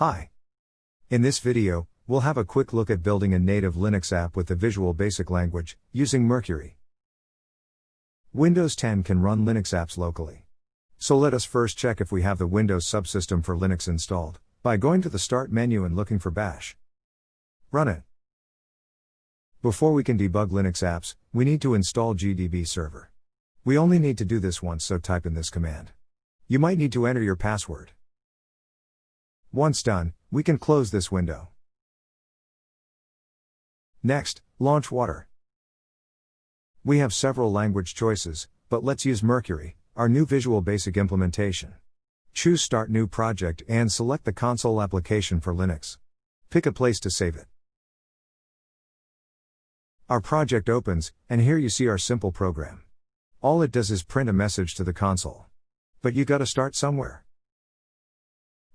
Hi. In this video, we'll have a quick look at building a native Linux app with the Visual Basic language, using Mercury. Windows 10 can run Linux apps locally. So let us first check if we have the Windows subsystem for Linux installed, by going to the Start menu and looking for Bash. Run it. Before we can debug Linux apps, we need to install GDB server. We only need to do this once so type in this command. You might need to enter your password. Once done, we can close this window. Next, launch Water. We have several language choices, but let's use Mercury, our new Visual Basic implementation. Choose Start New Project and select the console application for Linux. Pick a place to save it. Our project opens, and here you see our simple program. All it does is print a message to the console. But you gotta start somewhere.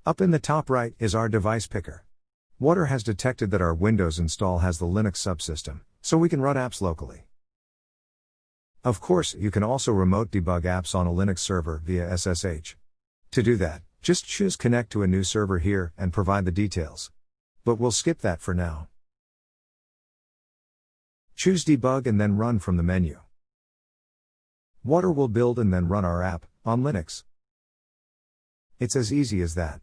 Up in the top right is our device picker. Water has detected that our Windows install has the Linux subsystem, so we can run apps locally. Of course, you can also remote debug apps on a Linux server via SSH. To do that, just choose Connect to a new server here and provide the details. But we'll skip that for now. Choose Debug and then Run from the menu. Water will build and then run our app, on Linux. It's as easy as that.